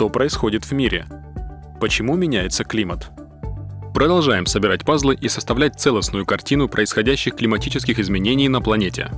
что происходит в мире, почему меняется климат. Продолжаем собирать пазлы и составлять целостную картину происходящих климатических изменений на планете.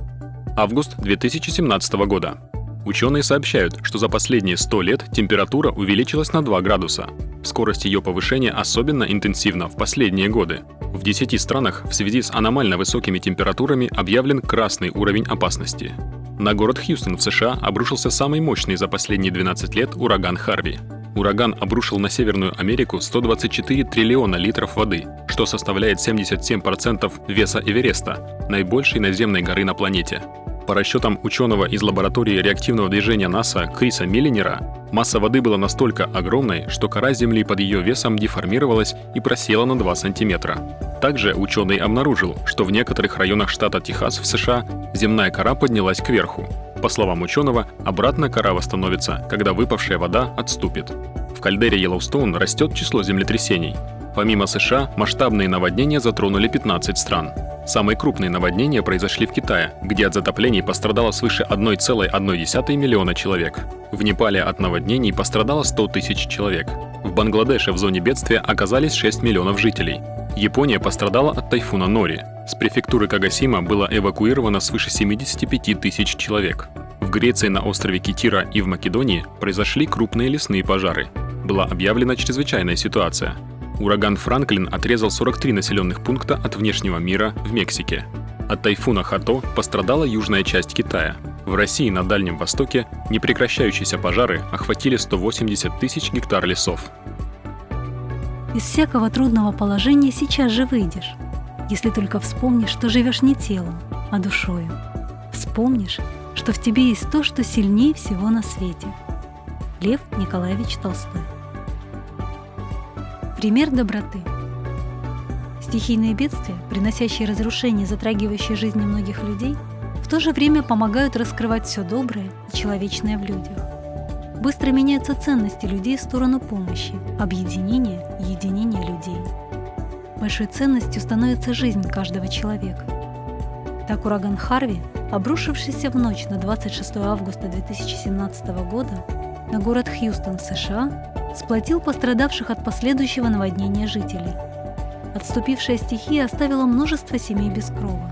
Август 2017 года. Ученые сообщают, что за последние 100 лет температура увеличилась на 2 градуса. Скорость ее повышения особенно интенсивна в последние годы. В 10 странах в связи с аномально высокими температурами объявлен красный уровень опасности. На город Хьюстон в США обрушился самый мощный за последние 12 лет ураган Харви. Ураган обрушил на Северную Америку 124 триллиона литров воды, что составляет 77% веса Эвереста, наибольшей наземной горы на планете. По расчетам ученого из лаборатории реактивного движения НАСА Криса Миллинера, масса воды была настолько огромной, что кора Земли под ее весом деформировалась и просела на 2 сантиметра. Также ученый обнаружил, что в некоторых районах штата Техас в США земная кора поднялась кверху. По словам ученого, обратно кора восстановится, когда выпавшая вода отступит. В кальдере Йеллоустоун растет число землетрясений. Помимо США, масштабные наводнения затронули 15 стран. Самые крупные наводнения произошли в Китае, где от затоплений пострадало свыше 1,1 миллиона человек. В Непале от наводнений пострадало 100 тысяч человек. В Бангладеше в зоне бедствия оказались 6 миллионов жителей. Япония пострадала от тайфуна Нори. С префектуры Кагасима было эвакуировано свыше 75 тысяч человек. В Греции на острове Китира и в Македонии произошли крупные лесные пожары. Была объявлена чрезвычайная ситуация – Ураган Франклин отрезал 43 населенных пункта от внешнего мира в Мексике. От тайфуна Хато пострадала южная часть Китая. В России на Дальнем Востоке непрекращающиеся пожары охватили 180 тысяч гектар лесов. Из всякого трудного положения сейчас же выйдешь, если только вспомнишь, что живешь не телом, а душою. Вспомнишь, что в тебе есть то, что сильнее всего на свете. Лев Николаевич Толстой Пример доброты. Стихийные бедствия, приносящие разрушения, затрагивающие жизни многих людей, в то же время помогают раскрывать все доброе и человечное в людях. Быстро меняются ценности людей в сторону помощи, объединения и единения людей. Большой ценностью становится жизнь каждого человека. Так ураган Харви, обрушившийся в ночь на 26 августа 2017 года на город Хьюстон в США, сплотил пострадавших от последующего наводнения жителей. Отступившая стихия оставила множество семей без крова.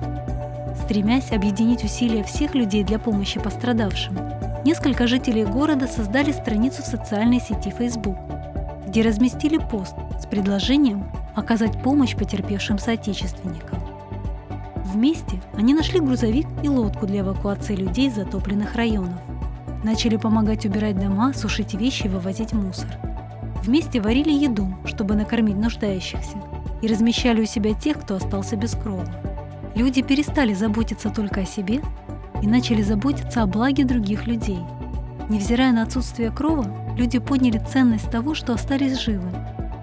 Стремясь объединить усилия всех людей для помощи пострадавшим, несколько жителей города создали страницу в социальной сети Facebook, где разместили пост с предложением оказать помощь потерпевшим соотечественникам. Вместе они нашли грузовик и лодку для эвакуации людей из затопленных районов. Начали помогать убирать дома, сушить вещи и вывозить мусор – Вместе варили еду, чтобы накормить нуждающихся, и размещали у себя тех, кто остался без крова. Люди перестали заботиться только о себе и начали заботиться о благе других людей. Невзирая на отсутствие крова, люди поняли ценность того, что остались живы.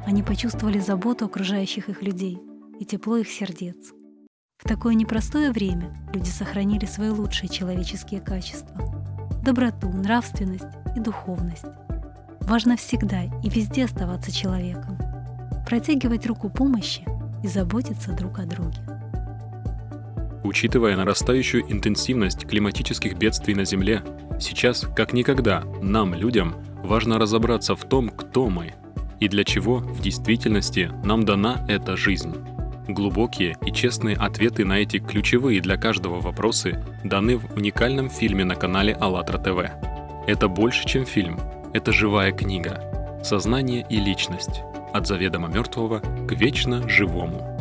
Они почувствовали заботу окружающих их людей и тепло их сердец. В такое непростое время люди сохранили свои лучшие человеческие качества – доброту, нравственность и духовность. Важно всегда и везде оставаться человеком, протягивать руку помощи и заботиться друг о друге. Учитывая нарастающую интенсивность климатических бедствий на Земле, сейчас, как никогда, нам, людям, важно разобраться в том, кто мы и для чего в действительности нам дана эта жизнь. Глубокие и честные ответы на эти ключевые для каждого вопросы даны в уникальном фильме на канале АЛЛАТРА ТВ. Это больше, чем фильм — это живая книга. Сознание и личность. От заведомо мертвого к вечно живому.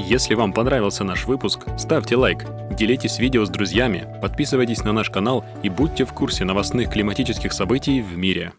Если вам понравился наш выпуск, ставьте лайк, делитесь видео с друзьями, подписывайтесь на наш канал и будьте в курсе новостных климатических событий в мире.